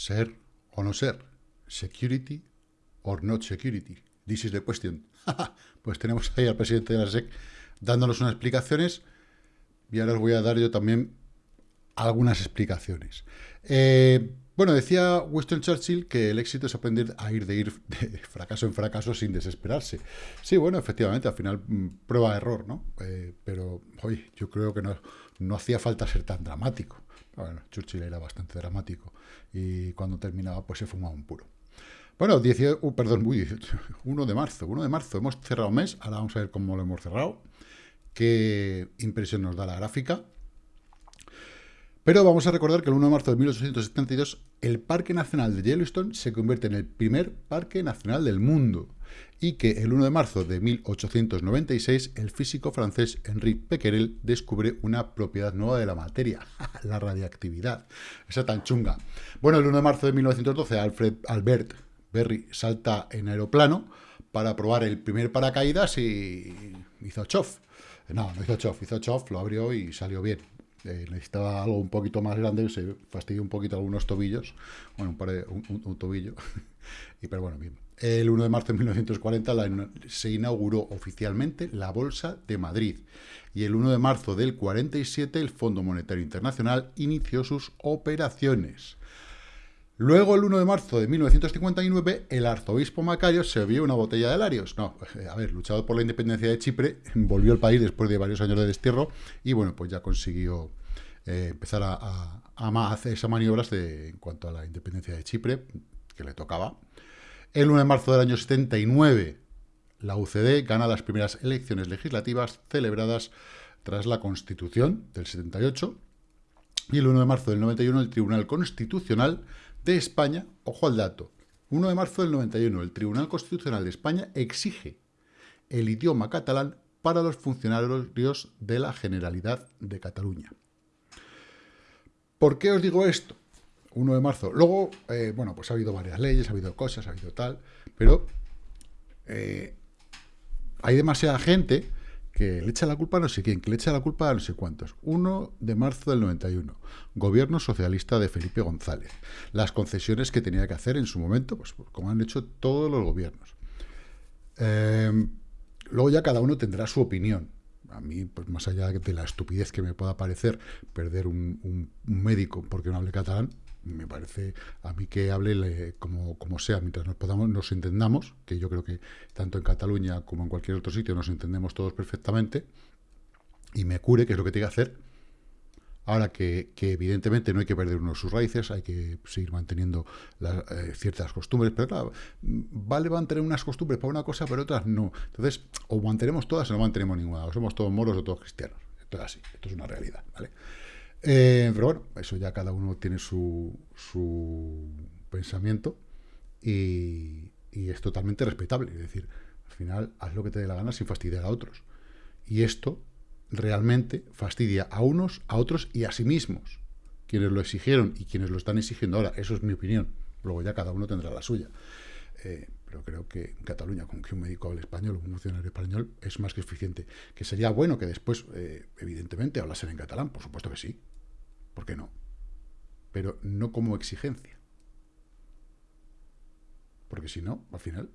Ser o no ser. Security or not security. This is the question. pues tenemos ahí al presidente de la SEC dándonos unas explicaciones y ahora os voy a dar yo también algunas explicaciones. Eh, bueno, decía Winston Churchill que el éxito es aprender a ir de ir de fracaso en fracaso sin desesperarse. Sí, bueno, efectivamente, al final mm, prueba error, ¿no? Eh, pero, oye, yo creo que no, no hacía falta ser tan dramático. Bueno, Churchill era bastante dramático y cuando terminaba pues se fumaba un puro. Bueno, 18, uh, perdón, 1 de marzo, 1 de marzo, hemos cerrado mes, ahora vamos a ver cómo lo hemos cerrado, qué impresión nos da la gráfica. Pero vamos a recordar que el 1 de marzo de 1872 el Parque Nacional de Yellowstone se convierte en el primer parque nacional del mundo y que el 1 de marzo de 1896 el físico francés Henri Becquerel descubre una propiedad nueva de la materia, la radiactividad. Esa tan chunga. Bueno, el 1 de marzo de 1912 Alfred Albert Berry salta en aeroplano para probar el primer paracaídas y hizo chof. No, no hizo chof, hizo chof, lo abrió y salió bien. Eh, necesitaba algo un poquito más grande, se fastidió un poquito algunos tobillos, bueno, un, un, tobillo, y pero bueno, bien. El 1 de marzo de 1940 se inauguró oficialmente la Bolsa de Madrid y el 1 de marzo del 47 el Fondo Monetario Internacional inició sus operaciones. Luego, el 1 de marzo de 1959, el arzobispo Macario se vio una botella de Larios. No, eh, a ver, luchado por la independencia de Chipre, volvió al país después de varios años de destierro y, bueno, pues ya consiguió eh, empezar a, hacer esas maniobras en cuanto a la independencia de Chipre, que le tocaba. El 1 de marzo del año 79, la UCD gana las primeras elecciones legislativas celebradas tras la Constitución del 78. Y el 1 de marzo del 91, el Tribunal Constitucional de España, ojo al dato, 1 de marzo del 91, el Tribunal Constitucional de España exige el idioma catalán para los funcionarios de la Generalidad de Cataluña. ¿Por qué os digo esto? 1 de marzo. Luego, eh, bueno, pues ha habido varias leyes, ha habido cosas, ha habido tal, pero eh, hay demasiada gente que le echa la culpa a no sé quién, que le echa la culpa a no sé cuántos. 1 de marzo del 91, gobierno socialista de Felipe González. Las concesiones que tenía que hacer en su momento, pues como han hecho todos los gobiernos. Em, luego ya cada uno tendrá su opinión. A mí, pues más allá de la estupidez que me pueda parecer perder un médico porque no hable catalán, me parece a mí que hable como, como sea, mientras nos podamos, nos entendamos, que yo creo que tanto en Cataluña como en cualquier otro sitio nos entendemos todos perfectamente, y me cure, que es lo que tiene que hacer. Ahora que, evidentemente no hay que perder uno sus raíces, hay que seguir manteniendo eh, ciertas costumbres, pero claro, vale mantener unas costumbres para una cosa, pero otras no. Entonces, o mantenemos todas o no mantenemos ninguna, o somos todos moros o todos cristianos. Esto es así, esto es una realidad, ¿vale? Eh, pero bueno, eso ya cada uno tiene su, pensamiento y, es totalmente respetable. Es decir, al final haz lo que te dé la gana sin fastidiar a otros. Y esto realmente fastidia a unos, a otros y a sí mismos. Quienes lo exigieron y quienes lo están exigiendo ahora. Eso es mi opinión. Luego ya cada uno tendrá la suya. Eh, pero creo que en Cataluña, con que un médico hable español un funcionario español, es más que suficiente. Que sería bueno que después, eh, evidentemente, hablasen en catalán, por supuesto que sí. ¿Por qué no? Pero no como exigencia. Porque si no, al final,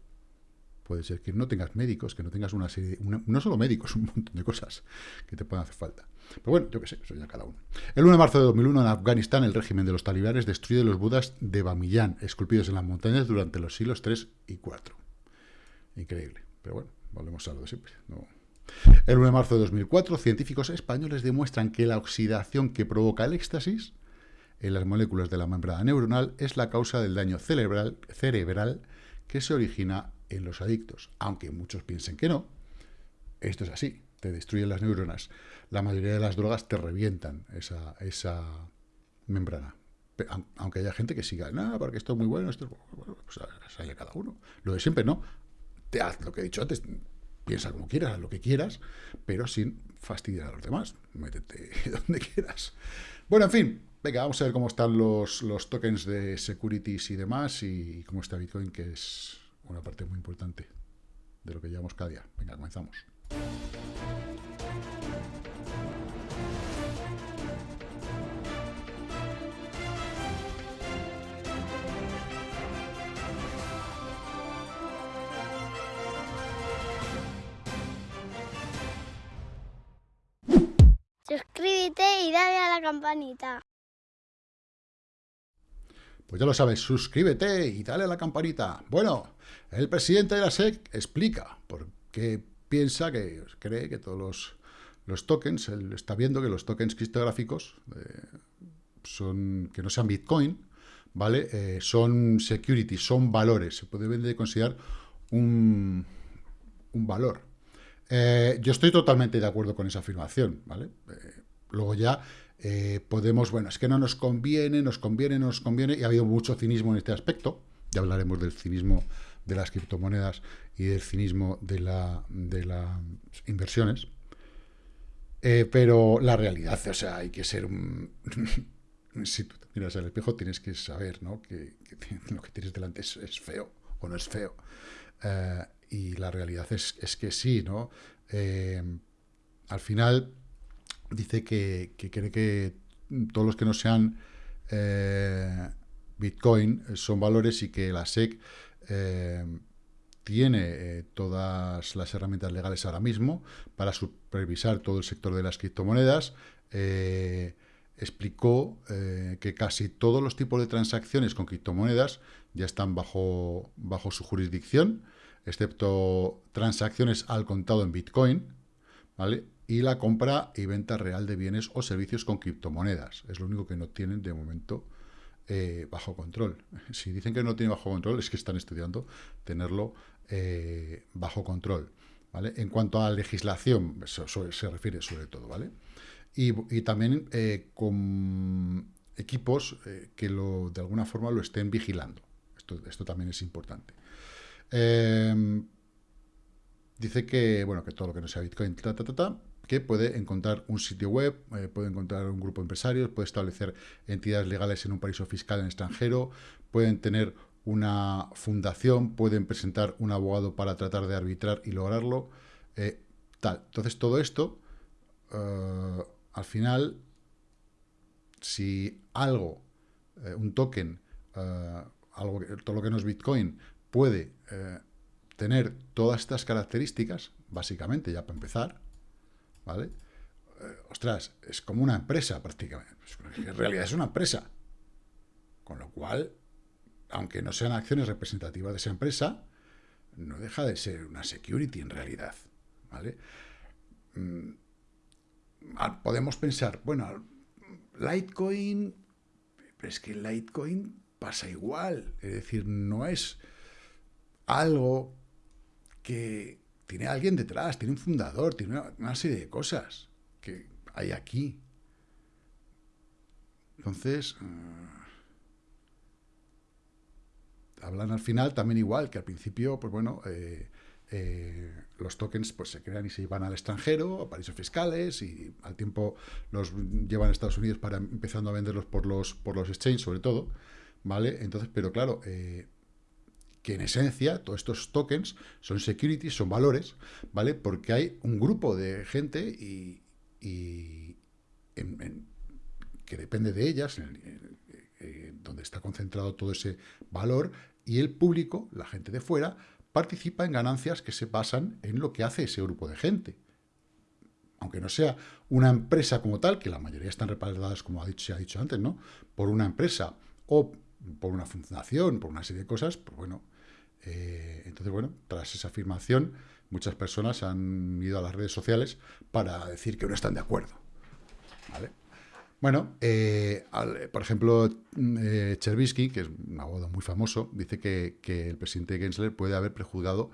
puede ser que no tengas médicos, que no tengas una serie, no solo médicos, un montón de cosas que te puedan hacer falta. Pero bueno, yo qué sé, eso ya cada uno. El 1 de marzo de 2001, en Afganistán, el régimen de los talibanes destruye los budas de Bamiyan, esculpidos en las montañas durante los siglos 3 y 4. Increíble. Pero bueno, volvemos a lo de siempre. El 1 de marzo de 2004, científicos españoles demuestran que la oxidación que provoca el éxtasis en las moléculas de la membrana neuronal es la causa del daño cerebral, que se origina en los adictos. Aunque muchos piensen que no, esto es así, te destruyen las neuronas. La mayoría de las drogas te revientan esa, membrana. Aunque haya gente que siga, no, porque esto es muy bueno, esto es bueno, pues haya cada uno. Lo de siempre, no. Te haz lo que he dicho antes, piensa como quieras, lo que quieras, pero sin fastidiar a los demás. Métete donde quieras. Bueno, en fin, venga, vamos a ver cómo están los, los tokens de securities y demás y cómo está Bitcoin, que es una parte muy importante de lo que llevamos cada día. Venga, comenzamos. Suscríbete y dale a la campanita. Pues ya lo sabes, suscríbete y dale a la campanita. Bueno, el presidente de la SEC explica por qué piensa que cree que todos los, tokens, él está viendo que los tokens criptográficos eh, son que no sean Bitcoin, ¿vale? Eh, son securities, son valores, se puede considerar un, un valor. Eh, yo estoy totalmente de acuerdo con esa afirmación, ¿vale? luego ya podemos, bueno, es que no nos conviene, nos conviene, nos conviene, y ha habido mucho cinismo en este aspecto, ya hablaremos del cinismo de las criptomonedas y del cinismo de, la, de las inversiones. Eh, pero la realidad, o sea, hay que ser un... si tú te miras al espejo tienes que saber ¿no? que, lo que tienes delante es, feo o no es feo. Eh, y la realidad es, es, que sí, ¿no? Eh, al final dice que, que, cree que todos los que no sean Bitcoin son valores y que la SEC eh, tiene eh, todas las herramientas legales ahora mismo para supervisar todo el sector de las criptomonedas. Eh, explicó que casi todos los tipos de transacciones con criptomonedas ya están bajo, bajo su jurisdicción, excepto transacciones al contado en Bitcoin, ¿vale? Y la compra y venta real de bienes o servicios con criptomonedas. Es lo único que no tienen de momento eh, bajo control. Si dicen que no tiene bajo control, es que están estudiando tenerlo eh, bajo control. ¿vale? En cuanto a legislación, se refiere sobre todo, ¿vale? Y, también eh, con equipos que lo, de alguna forma lo estén vigilando. Esto, esto también es importante. Dice que, bueno, que todo lo que no sea Bitcoin, ta, ta, ta, que puede encontrar un sitio web, eh, puede encontrar un grupo de empresarios, puede establecer entidades legales en un paraíso fiscal en extranjero, pueden tener una fundación, pueden presentar un abogado para tratar de arbitrar y lograrlo, eh. Entonces todo esto, eh, al final, si algo, un token, algo, todo lo que no es Bitcoin, puede tener todas estas características, básicamente, ya para empezar, ¿vale? Eh, ostras, es como una empresa prácticamente. Pues, en realidad es una empresa. Con lo cual, aunque no sean acciones representativas de esa empresa, no deja de ser una security en realidad, ¿vale? Mm, podemos pensar, bueno, Litecoin, pero es que Litecoin pasa igual, es decir, no es algo que tiene alguien detrás, tiene un fundador, tiene una, serie de cosas que hay aquí. Entonces, eh, hablan al final también igual, que al principio, pues bueno, eh, eh, los tokens pues se crean y se llevan al extranjero, a paraísos fiscales, y al tiempo los llevan a Estados Unidos para empezando a venderlos por los, por los exchanges, sobre todo, ¿vale? Entonces, pero claro, que en esencia todos estos tokens son securities, son valores, ¿vale? Porque hay un grupo de gente y, que depende de ellas, donde está concentrado todo ese valor, y el público, la gente de fuera, participa en ganancias que se basan en lo que hace ese grupo de gente. Aunque no sea una empresa como tal, que la mayoría están respaldadas, como se ha dicho antes, ¿no? Por una empresa o por una fundación, por una serie de cosas, pues bueno, eh, entonces, bueno, tras esa afirmación, muchas personas han ido a las redes sociales para decir que no están de acuerdo. Bueno, eh, por ejemplo, eh, Chervisky, que es un abogado muy famoso, dice que, el presidente Gensler puede haber prejuzgado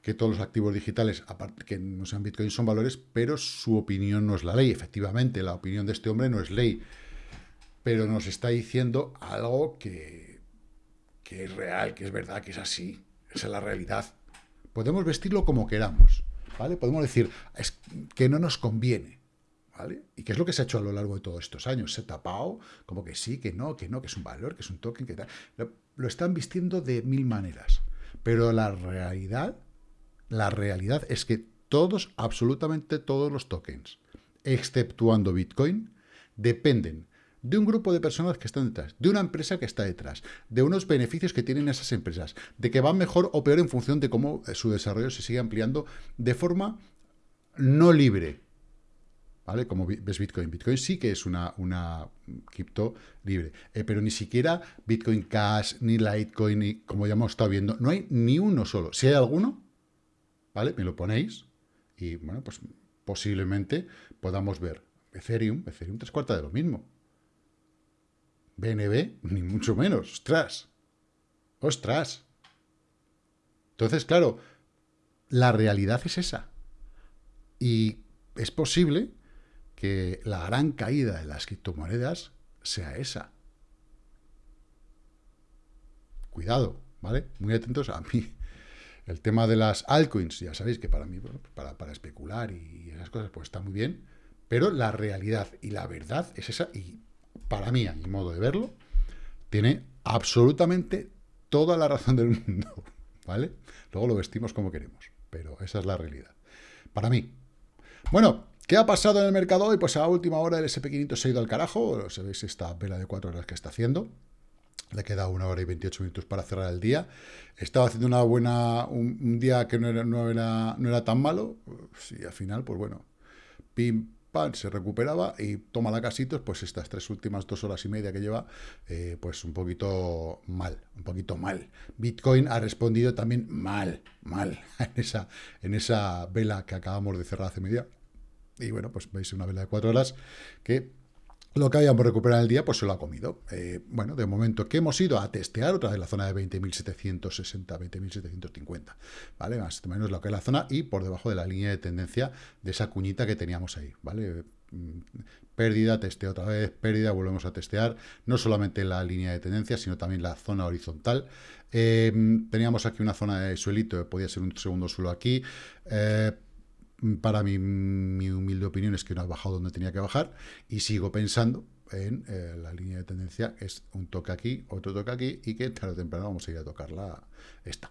que todos los activos digitales, aparte que no sean Bitcoin, son valores, pero su opinión no es la ley. Efectivamente, la opinión de este hombre no es ley, pero nos está diciendo algo que que es real, que es verdad, que es así. Esa es la realidad. Podemos vestirlo como queramos, ¿vale? Podemos decir que no nos conviene, ¿vale? ¿Y qué es lo que se ha hecho a lo largo de todos estos años? Se ha tapado como que sí, que no, que no, que es un valor, que es un token, que tal. Lo, están vistiendo de mil maneras. Pero la realidad, la realidad es que todos, absolutamente todos los tokens, exceptuando Bitcoin, dependen de un grupo de personas que están detrás, de una empresa que está detrás, de unos beneficios que tienen esas empresas, de que van mejor o peor en función de cómo eh, su desarrollo se sigue ampliando de forma no libre. ¿vale? Como ves Bitcoin. Bitcoin sí que es una, una cripto libre, eh, pero ni siquiera Bitcoin Cash, ni Litecoin, ni, como ya hemos estado viendo, no hay ni uno solo. Si hay alguno, ¿vale? Me lo ponéis y, bueno, pues posiblemente podamos ver Ethereum, Ethereum tres cuartas de lo mismo. BNB, ni mucho menos. ¡Ostras! ¡Ostras! Entonces, claro, la realidad es esa. Y es posible que la gran caída de las criptomonedas sea esa. Cuidado, ¿vale? Muy atentos a mí. El tema de las altcoins, ya sabéis que para mí, para, para especular y esas cosas, pues está muy bien, pero la realidad y la verdad es esa, y para mí, a mi modo de verlo, tiene absolutamente toda la razón del mundo, ¿vale? Luego lo vestimos como queremos, pero esa es la realidad. Para mí. Bueno, ¿Qué ha pasado en el mercado hoy? Pues a última hora el SP500 se ha ido al carajo. Sabéis esta vela de cuatro horas que está haciendo. Le queda una hora y 28 minutos para cerrar el día. Estaba haciendo una buena, un, día que no era, no, era, no era tan malo. Sí, al final, pues bueno, pim, se recuperaba y toma la casitos, pues estas tres últimas dos horas y media que lleva, eh, pues un poquito mal, un poquito mal. Bitcoin ha respondido también mal, mal, en esa, en esa vela que acabamos de cerrar hace media y bueno, pues veis una vela de cuatro horas que lo que habíamos recuperado el día, pues se lo ha comido. Eh, bueno, de momento que hemos ido a testear otra vez la zona de 20.760, 20.750, ¿vale? Más o menos lo que es la zona y por debajo de la línea de tendencia de esa cuñita que teníamos ahí, ¿vale? Mm, pérdida, testeo otra vez, pérdida, volvemos a testear, no solamente la línea de tendencia, sino también la zona horizontal. Eh, teníamos aquí una zona de suelito, podía ser un segundo suelo aquí, eh, para mi, humilde opinión es que no ha bajado donde tenía que bajar y sigo pensando en eh, la línea de tendencia es un toque aquí, otro toque aquí y que tarde o temprano vamos a ir a tocarla esta.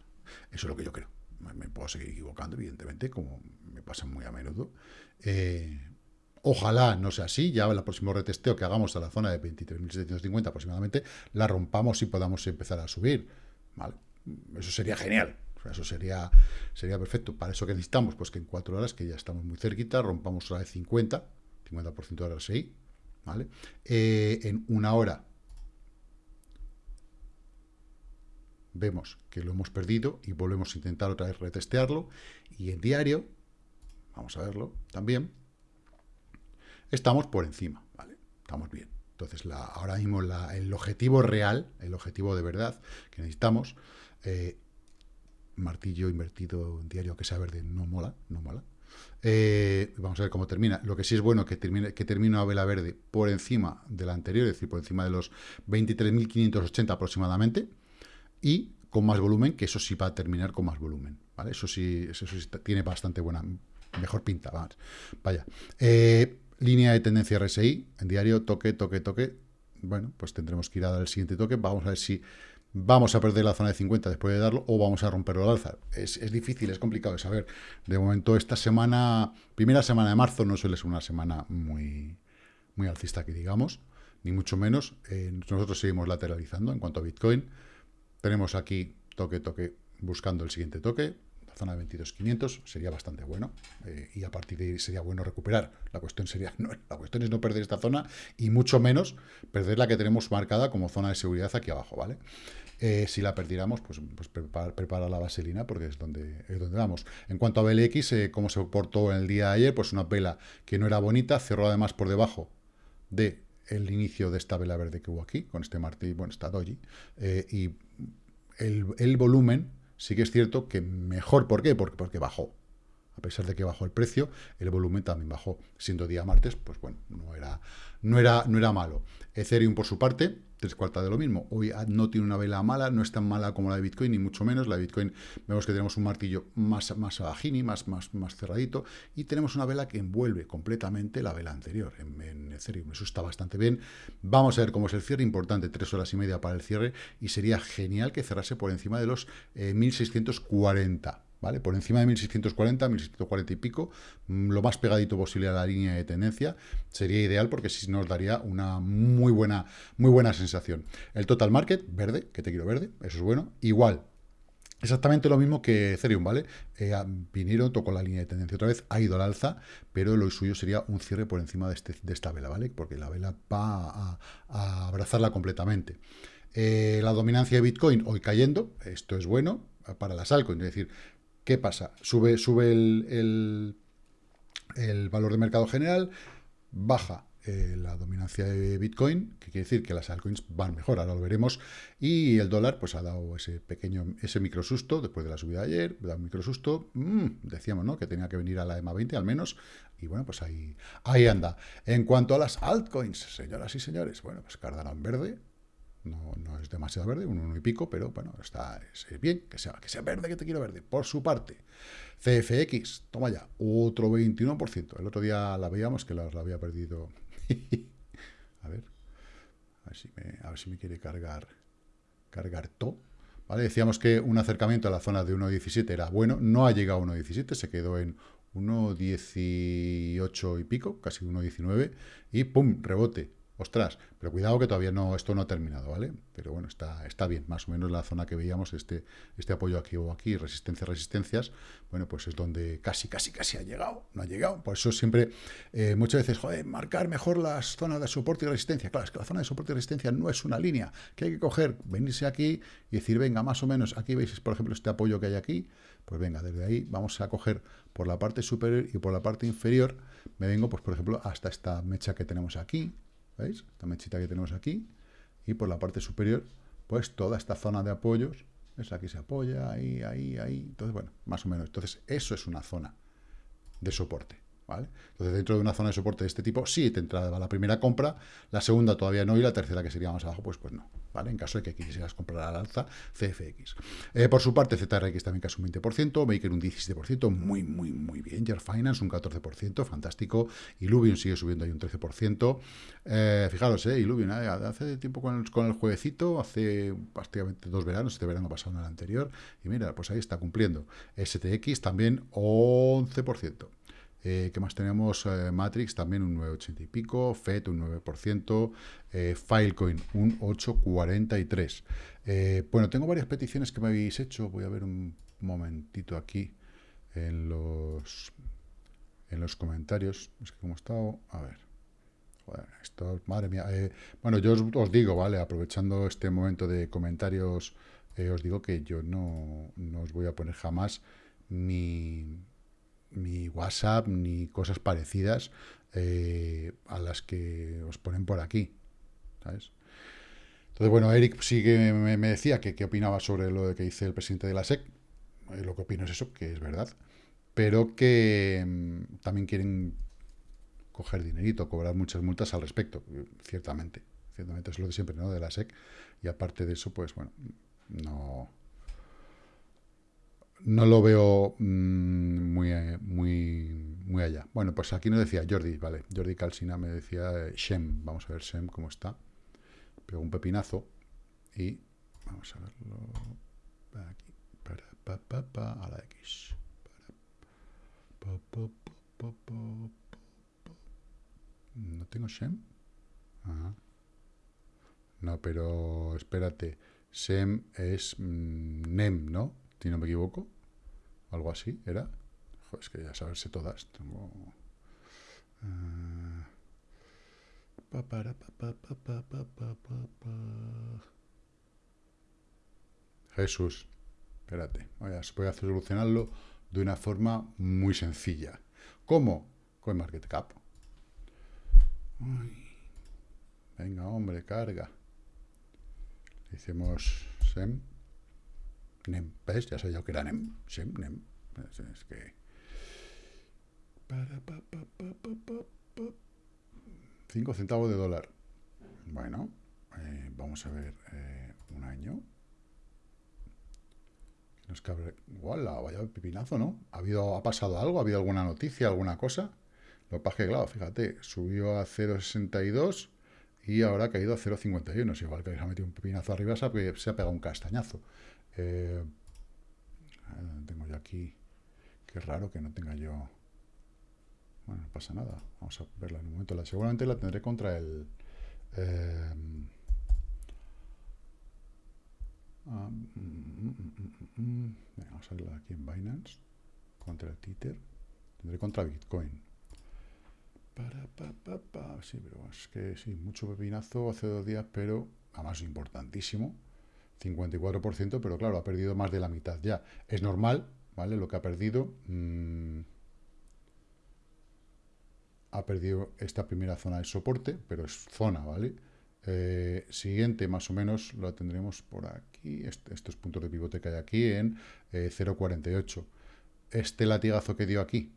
Eso es lo que yo creo. Me puedo seguir equivocando, evidentemente, como me pasa muy a menudo. Eh, ojalá no sea así, ya el próximo retesteo que hagamos a la zona de 23.750 aproximadamente, la rompamos y podamos empezar a subir. ¿vale? Eso sería genial, eso sería, sería perfecto. Para eso que necesitamos, pues que en cuatro horas, que ya estamos muy cerquita, rompamos otra vez 50, 50% de RSI, ¿vale? Eh, en una hora vemos que lo hemos perdido y volvemos a intentar otra vez retestearlo. Y en diario, vamos a verlo también, estamos por encima, ¿vale? Estamos bien. Entonces, la, ahora mismo el objetivo real, el objetivo de verdad que necesitamos, eh, martillo invertido en diario que sea verde no mola, no mola. Eh, vamos a ver cómo termina. Lo que sí es bueno que termine, que termine una vela verde por encima de la anterior, es decir, por encima de los 23.580 aproximadamente, y con más volumen, que eso sí va a terminar con más volumen. ¿vale? Eso sí, eso sí tiene bastante buena, mejor pinta. Vaya. Eh, línea de tendencia RSI, en diario, toque, toque, toque. Bueno, pues tendremos que ir a dar el siguiente toque. Vamos a ver si vamos a perder la zona de 50 después de darlo o vamos a romperlo al alza. Es, difícil, es complicado de saber. De momento, esta semana, primera semana de marzo, no suele ser una semana muy, muy alcista, que digamos, ni mucho menos. Eh, nosotros seguimos lateralizando en cuanto a Bitcoin. Tenemos aquí toque, toque, buscando el siguiente toque zona de 22.500 sería bastante bueno eh, y a partir de ahí sería bueno recuperar. La cuestión sería no, la cuestión es no perder esta zona y mucho menos perder la que tenemos marcada como zona de seguridad aquí abajo, ¿vale? Eh, si la perdiéramos, pues, pues prepara, la vaselina porque es donde, es donde vamos. En cuanto a BLX, eh, como se portó en el día de ayer, pues una vela que no era bonita, cerró además por debajo de inicio de esta vela verde que hubo aquí, con este martillo, bueno, esta doji, y el, el volumen sí que es cierto que mejor. ¿Por qué? Porque, porque bajó. A pesar de que bajó el precio, el volumen también bajó. Siendo día martes, pues bueno, no era, no era, no era malo. Ethereum, por su parte, tres cuartas de lo mismo. Hoy no tiene una vela mala, no es tan mala como la de Bitcoin, ni mucho menos. La de Bitcoin vemos que tenemos un martillo más, más bajini, más, más, más cerradito, y tenemos una vela que envuelve completamente la vela anterior en, Ethereum. Eso está bastante bien. Vamos a ver cómo es el cierre. Importante, tres horas y media para el cierre, y sería genial que cerrase por encima de los 1640. ¿Vale? Por encima de 1640, 1640 y pico, mm, lo más pegadito posible a la línea de tendencia, sería ideal porque sí nos daría una muy buena, muy buena sensación. El total market, verde, que te quiero verde, eso es bueno. Igual, Exactamente lo mismo que Ethereum, ¿vale? Eh, vinieron, tocó la línea de tendencia otra vez, ha ido al alza, pero lo suyo sería un cierre por encima de, este, de esta vela, ¿vale? Porque la vela va a, abrazarla completamente. Eh, la dominancia de Bitcoin hoy cayendo, esto es bueno para las altcoins, es decir, ¿qué pasa? Sube, sube el, el valor de mercado general, baja eh, la dominancia de Bitcoin, que quiere decir que las altcoins van mejor, ahora lo veremos, y el dólar pues ha dado ese pequeño, ese micro susto, después de la subida de ayer, da un micro susto, mm, decíamos, ¿no?, que tenía que venir a la EMA 20 al menos, y bueno, pues ahí, ahí anda. En cuanto a las altcoins, señoras y señores, bueno, pues Cardano verde, no, no, es demasiado verde, un uno y pico, pero bueno, está es bien, que sea, que sea verde, que te quiero verde. Por su parte, CFX, toma ya, otro 21%. El otro día la veíamos que la había perdido a ver. A ver, si me, quiere cargar cargar todo. ¿Vale? Decíamos que un acercamiento a la zona de 1.17 era bueno. No ha llegado a 1.17, se quedó en 1.18 y pico, casi 1.19. Y ¡pum! Rebote. Ostras, pero cuidado que todavía no, esto no ha terminado, ¿vale? Pero bueno, está, bien, más o menos la zona que veíamos, este, este apoyo aquí o aquí, resistencia, resistencias, bueno, pues es donde casi, casi, casi ha llegado, no ha llegado. Por eso siempre, eh, muchas veces, joder, marcar mejor las zonas de soporte y resistencia. Claro, es que la zona de soporte y resistencia no es una línea, que hay que coger, venirse aquí y decir, venga, más o menos, aquí veis, por ejemplo, este apoyo que hay aquí, pues venga, desde ahí vamos a coger por la parte superior y por la parte inferior, me vengo, pues por ejemplo, hasta esta mecha que tenemos aquí, ¿Veis? Esta mechita que tenemos aquí. Y por la parte superior, pues toda esta zona de apoyos. Es aquí se apoya, ahí, ahí, ahí. Entonces, bueno, más o menos. Entonces, eso es una zona de soporte. ¿Vale? Entonces, dentro de una zona de soporte de este tipo, sí te entraba la primera compra, la segunda todavía no, y la tercera, que sería más abajo, pues, pues no. ¿vale? En caso de que quisieras comprar al alza CFX. Eh, por su parte, ZRX también casi un 20%, Baker un 17%, muy, muy, muy bien. Yer Finance un 14%, fantástico. Illuvium sigue subiendo ahí un 13%. Eh, fijaros, eh, Illuvium, eh, hace tiempo con el, con el jueguecito, hace prácticamente dos veranos, este verano pasado en el anterior, y mira, pues ahí está cumpliendo. STX también 11%. Eh, ¿Qué más tenemos? Eh, Matrix también un 9,80 y pico, FED un 9%, eh, Filecoin un 8,43. bueno, tengo varias peticiones que me habéis hecho. Voy a ver un momentito aquí en los en los comentarios. Como he. A ver. esto, madre mía. bueno, yo os, digo, ¿vale? Aprovechando este momento de comentarios, os digo que yo no, no os voy a poner jamás ni WhatsApp, ni cosas parecidas eh, a las que os ponen por aquí. ¿sabes? Entonces, bueno, Eric sí que me, decía que qué opinaba sobre lo que dice el presidente de la SEC. Eh, lo que opino es eso, que es verdad. Pero que mm, también quieren coger dinerito, cobrar muchas multas al respecto, ciertamente. Ciertamente es lo de siempre, ¿no? De la SEC. Y aparte de eso, pues bueno, no no lo veo mm, muy, muy, muy allá. Bueno, pues aquí nos decía Jordi, vale, Jordi Calcina me decía eh, Shem, vamos a ver Shem cómo está. Pegó un pepinazo y vamos a verlo aquí, para, pa, pa, pa, a la X. no tengo Shem. No, pero espérate. Shem es mm, Nem, ¿no? Si no me equivoco. Algo así, ¿era? es que ya saberse todas. Tengo... Jesús, espérate, voy a, voy solucionarlo de una forma muy sencilla. ¿Cómo? Con Market Cap. Venga, hombre, carga. Hicimos SEM. NEM, ¿ves? Ya sabía que era NEM. NEM. Es que... 5 centavos de dólar. Bueno, eh, vamos a ver eh, un año. Nos cabe... ¡Wala! Vaya pipinazo, ¿no? ¿Ha, habido, ¿Ha pasado algo? ¿Ha habido alguna noticia, alguna cosa? Lo que claro, fíjate, subió a 0,62 y ahora ha caído a 0,51. Es igual que ha metido un pipinazo arriba, se ha pegado un castañazo. Eh, tengo yo aquí. Qué raro que no tenga yo. Bueno, no pasa nada. Vamos a verla en un momento. La, seguramente la tendré contra el. Eh, Ah, mm, mm, mm, vamos a verlo aquí en Binance. Contra el Tether. Tendré contra Bitcoin. Para, pa, pa, pa. Sí, pero es que sí, mucho pepinazo hace dos días, pero además importantísimo. 54%, pero claro, ha perdido más de la mitad ya. Es normal, ¿vale? Lo que ha perdido. ha perdido esta primera zona de soporte, pero es zona, ¿vale? Eh, siguiente, más o menos, lo tendremos por aquí, este, estos puntos de pivote que hay aquí en 0.48. Eh, este latigazo que dio aquí,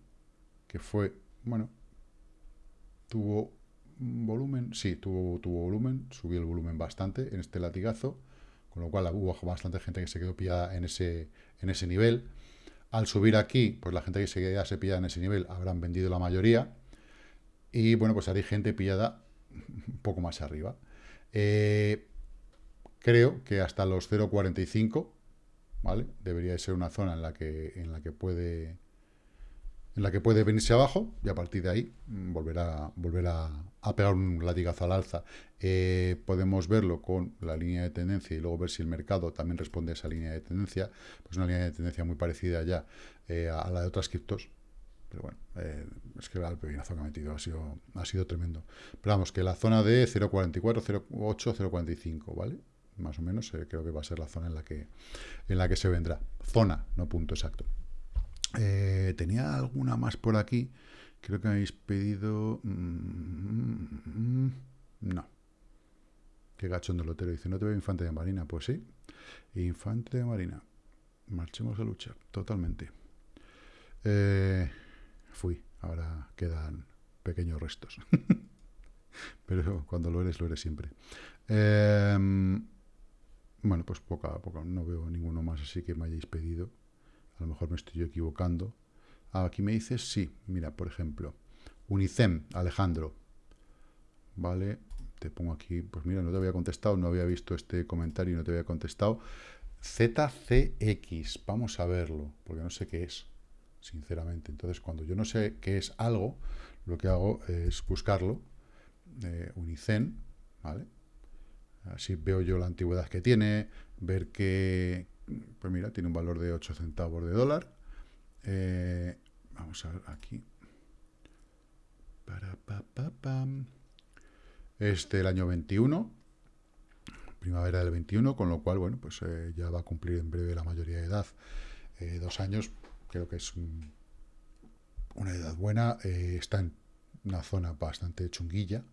que fue, bueno, tuvo volumen, sí, tuvo, tuvo volumen, subió el volumen bastante en este latigazo, con lo cual hubo bastante gente que se quedó pillada en ese, en ese nivel. Al subir aquí, pues la gente que se quedase pillada en ese nivel habrán vendido la mayoría, y bueno, pues hay gente pillada un poco más arriba. Eh, creo que hasta los 0.45, ¿vale? Debería ser una zona en la que, en la que puede en la que puede venirse abajo y a partir de ahí mm, volverá, volver a, pegar un latigazo al alza. Eh, podemos verlo con la línea de tendencia y luego ver si el mercado también responde a esa línea de tendencia. Pues una línea de tendencia muy parecida ya eh, a la de otras criptos, pero bueno, eh, es que el pepinazo que ha metido ha sido, ha sido tremendo. Pero vamos, que la zona de 0.44, 0.8, 0.45, ¿vale? Más o menos creo que va a ser la zona en la que, en la que se vendrá. Zona, no punto exacto. Eh, tenía alguna más por aquí. Creo que me habéis pedido... Mm, no. Qué gachondo lotero. Dice, ¿no te veo infante de marina? Pues sí. Infante de marina. Marchemos a luchar. Totalmente. Eh fui, ahora quedan pequeños restos. Pero cuando lo eres, lo eres siempre. Em, bueno, pues poco a poco, no veo ninguno más así que me hayáis pedido. A lo mejor me estoy equivocando. Ah, aquí me dices, sí, mira, por ejemplo, Unicem, Alejandro. Vale, te pongo aquí, pues mira, no te había contestado, no había visto este comentario y no te había contestado. ZCX, vamos a verlo, porque no sé qué es sinceramente. Entonces, cuando yo no sé qué es algo, lo que hago es buscarlo, eh, Unicen, ¿vale? Así veo yo la antigüedad que tiene, ver que, pues mira, tiene un valor de 8 centavos de dólar. Eh, vamos a ver aquí. Este el año 21, primavera del 21, con lo cual, bueno, pues eh, ya va a cumplir en breve la mayoría de edad. Eh, dos años creo que es una edad buena, está en una zona bastante chunguilla.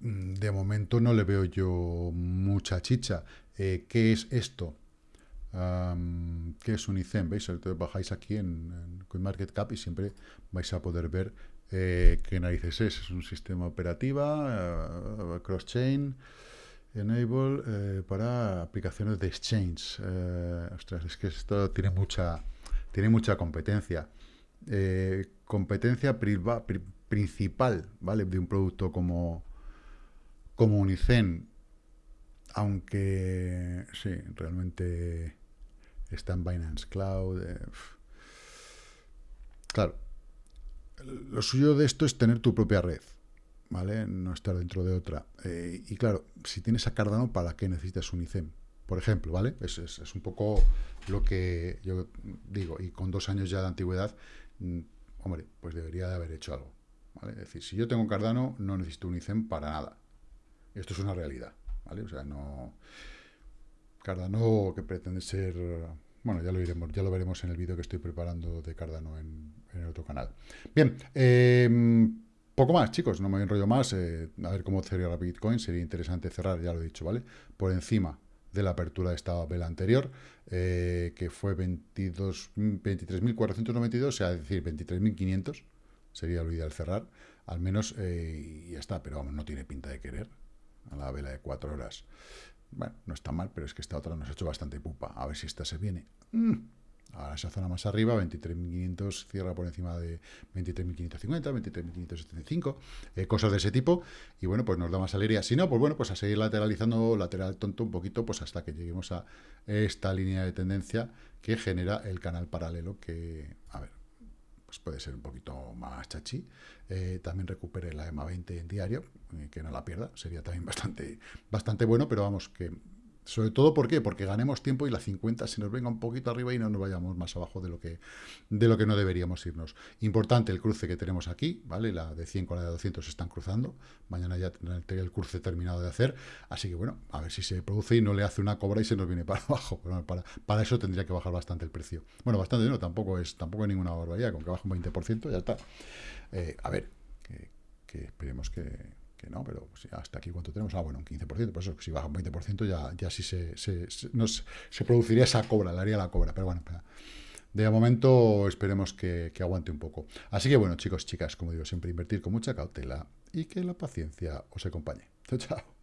Mm, de momento no le veo yo mucha chicha. Eh, ¿Qué es esto? ¿Qué es un? ¿Veis? Entonces bajáis aquí en, en CoinMarketCap y siempre vais a poder ver eh, qué narices es. Es un sistema operativa, cross-chain, Enable eh, para aplicaciones de exchange. Eh, ostras, es que esto tiene mucha, tiene mucha competencia. Eh, competencia principal, ¿vale? De un producto como, como Unicen. Aunque, sí, realmente está en Binance Cloud. claro, lo suyo de esto es tener tu propia red. ¿vale? No estar dentro de otra. Eh, y claro, si tienes a Cardano, ¿para qué necesitas un ICEM? Por ejemplo, ¿vale? Es, es, un poco lo que yo digo, y con dos años ya de antigüedad, mm, hombre, pues debería de haber hecho algo, ¿vale? Es decir, si yo tengo Cardano, no necesito un ICEM para nada. Esto es una realidad, ¿vale? O sea, no... Cardano que pretende ser... Bueno, ya lo iremos, ya lo veremos en el vídeo que estoy preparando de Cardano en, en el otro canal. Bien, eh, poco más, chicos, no me enrollo más. Eh, a ver cómo cerrar Bitcoin. Sería interesante cerrar, ya lo he dicho, ¿vale? Por encima de la apertura de esta vela anterior, eh, que fue 23.492, o sea, es decir, 23.500, sería lo ideal cerrar, al menos, eh, y ya está, pero vamos, no tiene pinta de querer, a la vela de 4 horas. Bueno, no está mal, pero es que esta otra nos ha hecho bastante pupa, a ver si esta se viene. Mm. Ahora esa zona más arriba, 23.500, cierra por encima de 23.550, 23.575, eh, cosas de ese tipo. Y bueno, pues nos da más alegría. Si no, pues bueno, pues a seguir lateralizando, lateral tonto un poquito, pues hasta que lleguemos a esta línea de tendencia que genera el canal paralelo que, a ver, pues puede ser un poquito más chachi. Eh, también recupere la EMA 20 en diario, eh, que no la pierda, sería también bastante, bastante bueno, pero vamos, que Sobre todo, ¿por qué? Porque ganemos tiempo y la 50 se nos venga un poquito arriba y no nos vayamos más abajo de lo que, de lo que no deberíamos irnos. Importante el cruce que tenemos aquí, ¿vale? La de 100 con la de 200 se están cruzando. Mañana ya tendré el cruce terminado de hacer. Así que, bueno, a ver si se produce y no le hace una cobra y se nos viene para abajo. para, para eso tendría que bajar bastante el precio. Bueno, bastante no, tampoco es, tampoco es ninguna barbaridad. Con que baje un 20% ya está. Eh, a ver, que esperemos que que no, pero hasta aquí cuánto tenemos, ah, bueno, un 15%, por eso si baja un 20% ya, ya sí se, se, se, produciría esa cobra, le haría la cobra, pero bueno, de momento esperemos que, que, aguante un poco. Así que bueno, chicos, chicas, como digo, siempre invertir con mucha cautela y que la paciencia os acompañe. Chao, chao.